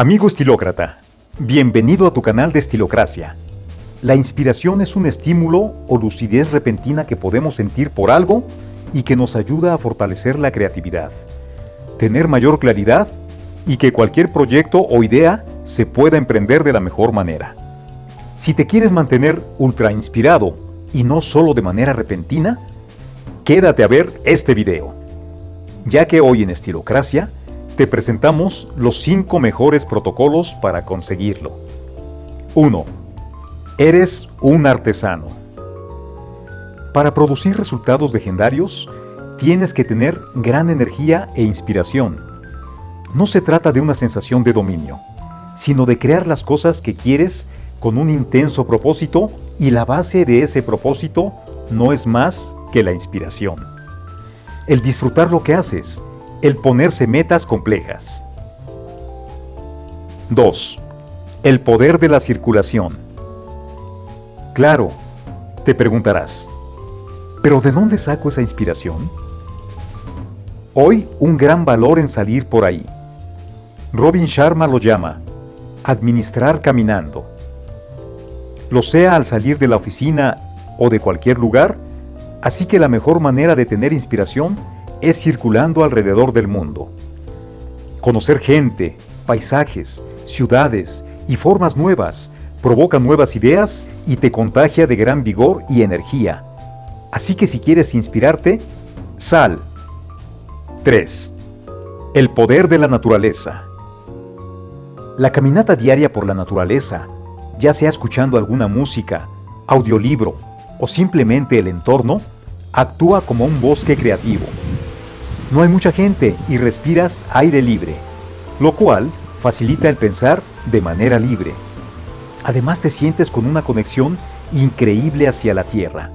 Amigo estilócrata, bienvenido a tu canal de Estilocracia. La inspiración es un estímulo o lucidez repentina que podemos sentir por algo y que nos ayuda a fortalecer la creatividad, tener mayor claridad y que cualquier proyecto o idea se pueda emprender de la mejor manera. Si te quieres mantener ultra inspirado y no solo de manera repentina, quédate a ver este video, ya que hoy en Estilocracia te presentamos los 5 mejores protocolos para conseguirlo. 1. Eres un artesano. Para producir resultados legendarios, tienes que tener gran energía e inspiración. No se trata de una sensación de dominio, sino de crear las cosas que quieres con un intenso propósito y la base de ese propósito no es más que la inspiración. El disfrutar lo que haces, el ponerse metas complejas. 2. El poder de la circulación. Claro, te preguntarás, ¿pero de dónde saco esa inspiración? Hoy un gran valor en salir por ahí. Robin Sharma lo llama administrar caminando. Lo sea al salir de la oficina o de cualquier lugar, así que la mejor manera de tener inspiración es circulando alrededor del mundo. Conocer gente, paisajes, ciudades y formas nuevas provoca nuevas ideas y te contagia de gran vigor y energía. Así que si quieres inspirarte, sal. 3. El poder de la naturaleza. La caminata diaria por la naturaleza, ya sea escuchando alguna música, audiolibro o simplemente el entorno, actúa como un bosque creativo no hay mucha gente y respiras aire libre, lo cual facilita el pensar de manera libre. Además te sientes con una conexión increíble hacia la tierra,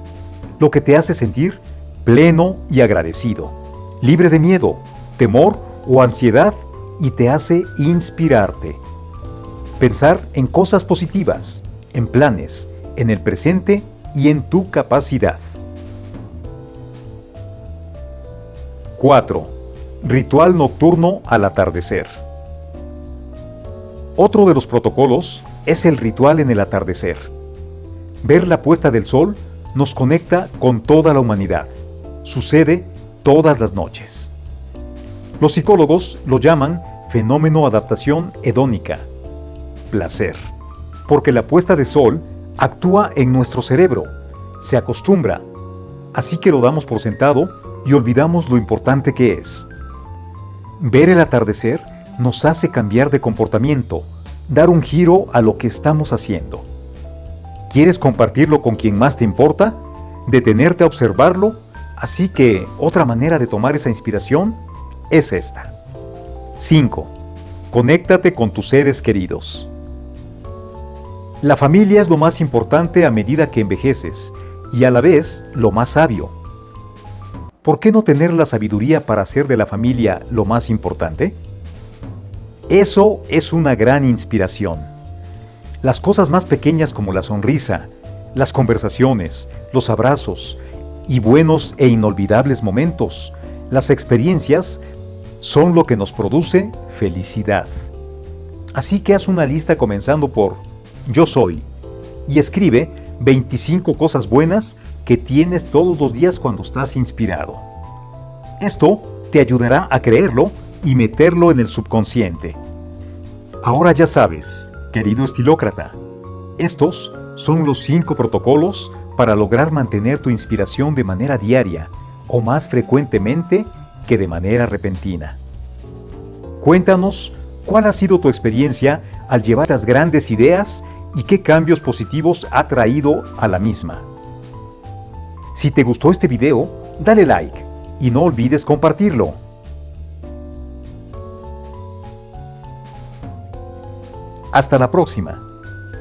lo que te hace sentir pleno y agradecido, libre de miedo, temor o ansiedad y te hace inspirarte. Pensar en cosas positivas, en planes, en el presente y en tu capacidad. 4. Ritual nocturno al atardecer. Otro de los protocolos es el ritual en el atardecer. Ver la puesta del sol nos conecta con toda la humanidad. Sucede todas las noches. Los psicólogos lo llaman fenómeno adaptación hedónica, placer, porque la puesta de sol actúa en nuestro cerebro, se acostumbra, así que lo damos por sentado y olvidamos lo importante que es. Ver el atardecer nos hace cambiar de comportamiento, dar un giro a lo que estamos haciendo. ¿Quieres compartirlo con quien más te importa? ¿Detenerte a observarlo? Así que otra manera de tomar esa inspiración es esta. 5. Conéctate con tus seres queridos. La familia es lo más importante a medida que envejeces y a la vez lo más sabio. ¿Por qué no tener la sabiduría para hacer de la familia lo más importante? Eso es una gran inspiración. Las cosas más pequeñas como la sonrisa, las conversaciones, los abrazos y buenos e inolvidables momentos, las experiencias, son lo que nos produce felicidad. Así que haz una lista comenzando por Yo soy y escribe 25 cosas buenas que tienes todos los días cuando estás inspirado. Esto te ayudará a creerlo y meterlo en el subconsciente. Ahora ya sabes, querido estilócrata, estos son los 5 protocolos para lograr mantener tu inspiración de manera diaria o más frecuentemente que de manera repentina. Cuéntanos cuál ha sido tu experiencia al llevar estas grandes ideas y qué cambios positivos ha traído a la misma. Si te gustó este video, dale like y no olvides compartirlo. Hasta la próxima.